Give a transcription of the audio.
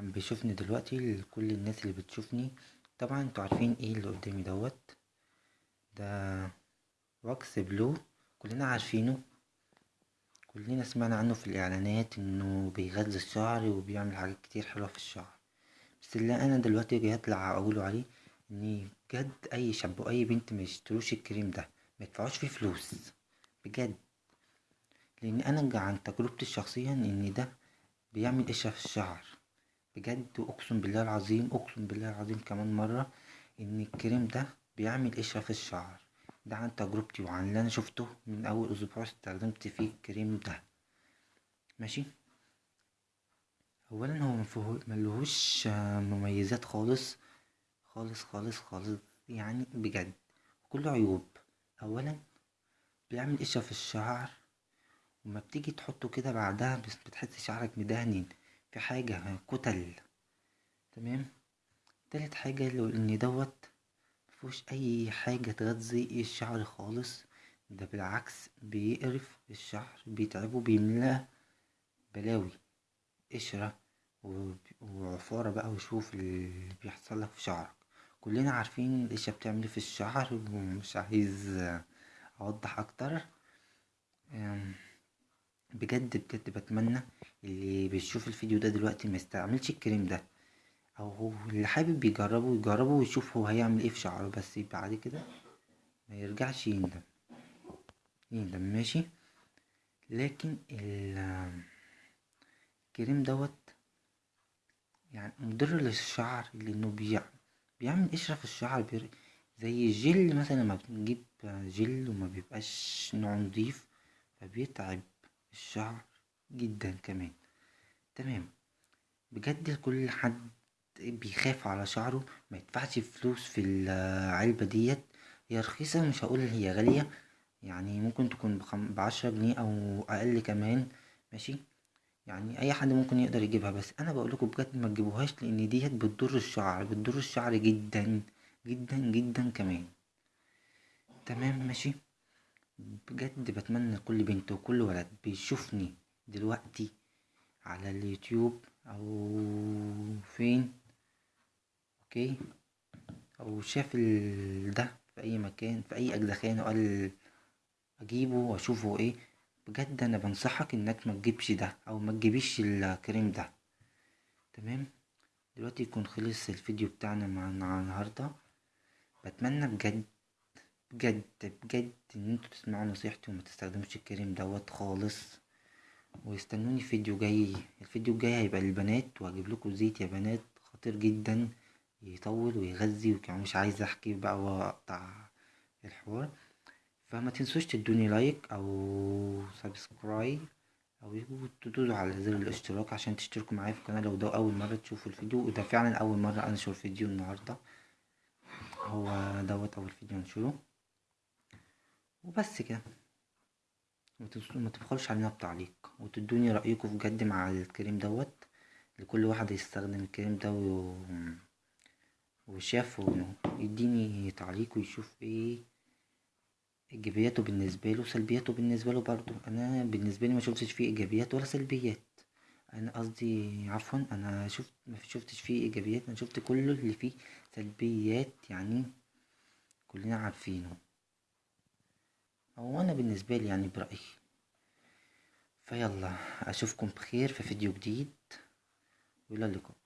عم بيشوفني دلوقتي لكل الناس اللي بتشوفني. طبعا أنتوا عارفين إيه اللي قدامي دوت؟ ده wax blue كلنا عارفينه. كلنا سمعنا عنه في الإعلانات إنه بيغذي الشعر وبيعمل حاجات كتير حلوة في الشعر. بس اللي أنا دلوقتي جاي أطلع أقوله عليه ان بجد أي شاب واي بنت ميشتروش الكريم ده ميدفعوش فيه فلوس. بجد. لأن أنا عن تجربتي الشخصية إن ده بيعمل قشرة في الشعر. بجد أقسم بالله العظيم أقسم بالله العظيم كمان مرة إن الكريم ده بيعمل قشرة في الشعر؟ ده عن تجربتي وعن اللي أنا شفته من أول أسبوع استخدمت فيه الكريم ده. ماشي؟ اولا هو ملهوش مميزات خالص خالص خالص خالص يعني بجد كله عيوب. اولا بيعمل قشرة في الشعر؟ وما بتيجي تحطه كده بعدها بتحس شعرك مدهن في حاجة كتل. تمام؟ تالت حاجة لو إن دوت مفيهوش أي حاجة تغذي الشعر خالص. ده بالعكس بيقرف الشعر بيتعبه بيملاه بلاوي. قشرة وعفارة بقى وشوف اللي بيحصل لك في شعرك. كلنا عارفين القشرة بتعمل إيه في الشعر ومش عايز أوضح أكتر. بجد بجد بتمنى اللي بيشوف الفيديو ده دلوقتي ما يستعملش الكريم ده. أو اللي حابب يجربه يجربه ويشوف هو هيعمل إيه في شعره. بس بعد كده ما يرجعش يندم. يندم ماشي؟ لكن ال- الكريم دوت يعني مضر للشعر لأنه بيع بيعمل قشرة في الشعر بير... زي الجل مثلا لما بنجيب جل وما بيبقاش نوع نضيف فبيتعب. الشعر جدا كمان. تمام. بجد كل حد بيخاف على شعره ما يدفعش فلوس في العلبة ديت. هي رخيصة مش هقول هي غالية يعني ممكن تكون بخم... بعشرة جنيه أو أقل كمان. ماشي؟ يعني أي حد ممكن يقدر يجيبها. بس أنا بقولكوا بجد ما تجيبوهاش لأن ديت بتضر الشعر بتضر الشعر جدا جدا جدا كمان. تمام. ماشي؟ بجد بتمنى كل بنت وكل ولد بيشوفني دلوقتي على اليوتيوب أو فين أوكي؟ أو شاف ده في أي مكان في أي اجزخانة وقال أجيبه وأشوفه إيه. بجد أنا بنصحك إنك ما تجيبش ده أو ما تجيبيش الكريم ده. تمام؟ دلوقتي يكون خلص الفيديو بتاعنا مع النهارده. بتمنى بجد بجد بجد إن أنتوا تسمعوا نصيحتي وما تستخدموش الكريم دوت خالص. واستنوني فيديو جاي. الفيديو الجاي هيبقى للبنات وهجيب لكم زيت يا بنات خطير جدا يطول ويغذي وكمان مش عايز أحكي بقى وأقطع الحوار. فما تنسوش تدوني like أو subscribe أو تدوسوا على زر الاشتراك عشان تشتركوا معايا في القناة. لو ده أول مرة تشوفوا الفيديو وده فعلا أول مرة انشر فيديو النهارده هو دوت أول فيديو انشره وبس كده. ما تبخلوش علينا بتعليق وتدوني رأيكم بجد مع الكريم دوت. لكل واحد يستخدم الكريم ده و... وشاف يديني تعليق ويشوف إيه إيجابياته بالنسبة له وسلبياته بالنسبة له برضو أنا بالنسبة لي ما شفتش فيه إيجابيات ولا سلبيات. أنا قصدي عفوا أنا شفت ما شفتش فيه إيجابيات. أنا شفت كله اللي فيه سلبيات يعني كلنا عارفينه. أو أنا بالنسبة لي يعني برأيي. فيلا أشوفكم بخير في فيديو جديد. وإلى اللقاء.